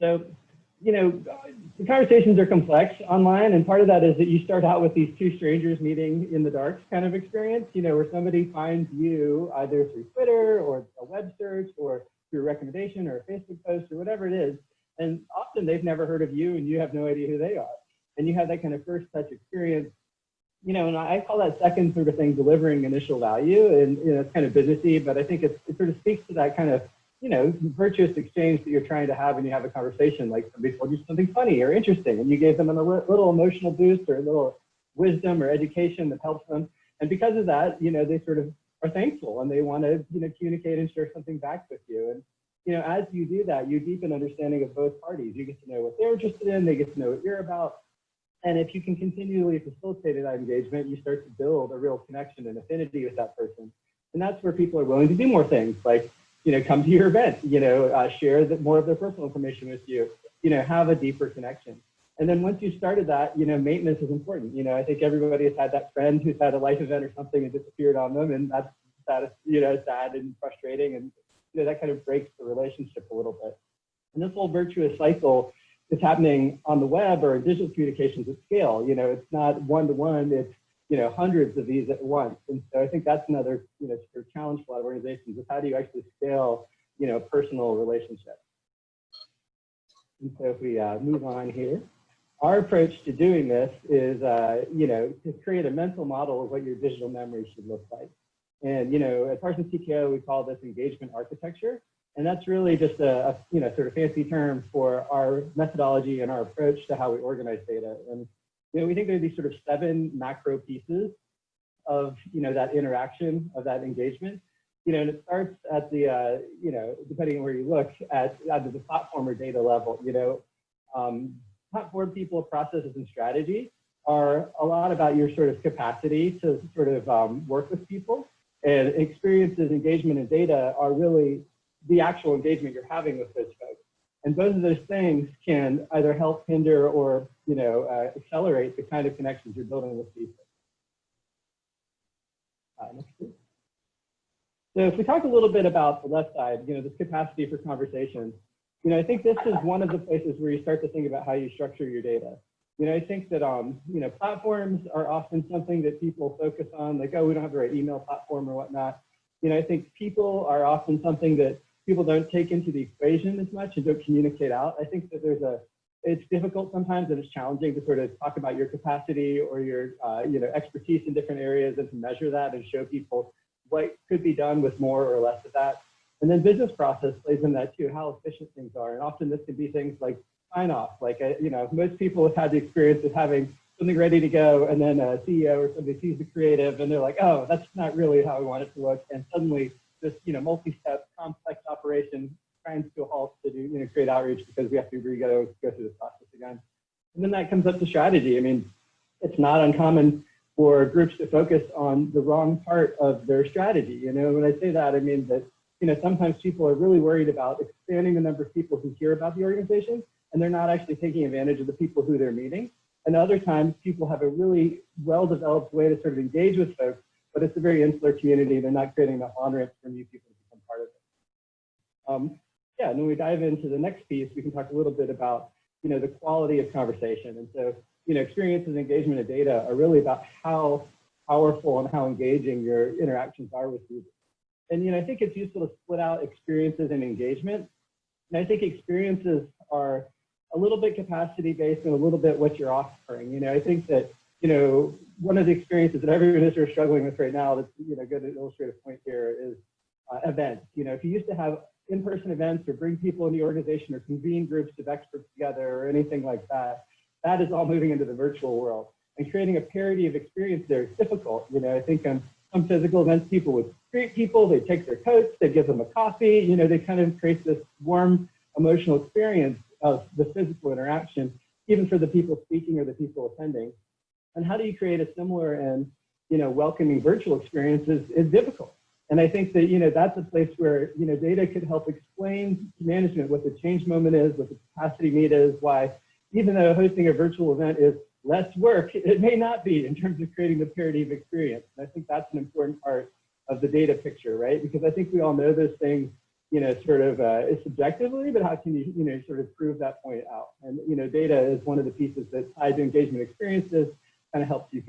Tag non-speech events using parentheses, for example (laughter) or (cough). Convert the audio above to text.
So, you know, the conversations are complex online, and part of that is that you start out with these two strangers meeting in the dark kind of experience, you know, where somebody finds you either through Twitter or a web search or through a recommendation or a Facebook post or whatever it is. And often they've never heard of you and you have no idea who they are. And you have that kind of first touch experience you know, and I call that second sort of thing delivering initial value, and you know, it's kind of businessy, but I think it, it sort of speaks to that kind of you know virtuous exchange that you're trying to have and you have a conversation. Like somebody told you something funny or interesting, and you gave them a little emotional boost or a little wisdom or education that helps them, and because of that, you know, they sort of are thankful and they want to you know communicate and share something back with you, and you know, as you do that, you deepen understanding of both parties. You get to know what they're interested in, they get to know what you're about, and if you can continually facilitate that engagement, you start to build a real connection and affinity with that person. And that's where people are willing to do more things like, you know, come to your event, you know, uh, share the, more of their personal information with you, you know, have a deeper connection. And then once you started that, you know, maintenance is important. You know, I think everybody has had that friend who's had a life event or something and disappeared on them, and that's that, you know, sad and frustrating, and you know that kind of breaks the relationship a little bit. And this whole virtuous cycle is happening on the web or digital communications at scale. You know, it's not one to one, it's, you know, hundreds of these at once. And so I think that's another, you know, sort of challenge for a lot of organizations is how do you actually scale, you know, personal relationships. And so if we uh, move on here, our approach to doing this is, uh, you know, to create a mental model of what your digital memory should look like. And, you know, at Parsons TKO, we call this engagement architecture. And that's really just a, a, you know sort of fancy term for our methodology and our approach to how we organize data. And you know we think there are these sort of seven macro pieces of you know that interaction of that engagement. You know, and it starts at the uh, you know depending on where you look at either the platform or data level. You know, um, platform people, processes, and strategy are a lot about your sort of capacity to sort of um, work with people. And experiences, engagement, and data are really the actual engagement you're having with those folks. And both of those things can either help hinder or you know uh, accelerate the kind of connections you're building with people. Uh, so if we talk a little bit about the left side, you know, this capacity for conversation, you know, I think this is one of the places where you start to think about how you structure your data. You know, I think that, um, you know, platforms are often something that people focus on, like, oh, we don't have the right email platform or whatnot. You know, I think people are often something that people don't take into the equation as much and don't communicate out. I think that there's a, it's difficult sometimes and it's challenging to sort of talk about your capacity or your, uh, you know, expertise in different areas and to measure that and show people what could be done with more or less of that. And then business process plays in that too, how efficient things are. And often this can be things like sign off. Like, uh, you know, most people have had the experience of having something ready to go and then a CEO or somebody sees the creative and they're like, oh, that's not really how we want it to look. And suddenly this, you know, multi-step complex operation trying to halt to do, you know, create outreach because we have to go, go through the process again. And then that comes up to strategy. I mean, it's not uncommon for groups to focus on the wrong part of their strategy. You know, when I say that, I mean that, you know, sometimes people are really worried about expanding the number of people who hear about the organization, and they're not actually taking advantage of the people who they're meeting. And other times, people have a really well-developed way to sort of engage with folks but it's a very insular community. They're not creating enough on-ramps for new people to become part of it. Um, yeah, and when we dive into the next piece, we can talk a little bit about, you know, the quality of conversation. And so, you know, experiences, engagement, and data are really about how powerful and how engaging your interactions are with users. And, you know, I think it's useful to split out experiences and engagement. And I think experiences are a little bit capacity based and a little bit what you're offering. You know, I think that you know, one of the experiences that everyone is struggling with right now that's, you know, good illustrative point here is uh, events. You know, if you used to have in-person events or bring people in the organization or convene groups of experts together or anything like that, that is all moving into the virtual world. And creating a parity of experience there is difficult. You know, I think on some physical events, people would greet people, they take their coats, they give them a coffee, you know, they kind of create this warm emotional experience of the physical interaction, even for the people speaking or the people attending. And how do you create a similar and you know welcoming virtual experience is, is difficult. And I think that you know that's a place where you know data could help explain to management what the change moment is, what the capacity need is, why even though hosting a virtual event is less work, (laughs) it may not be in terms of creating the parity of experience. And I think that's an important part of the data picture, right? Because I think we all know those things you know, sort of uh, subjectively, but how can you, you know, sort of prove that point out? And, you know, data is one of the pieces that tied to engagement experiences kind of helps you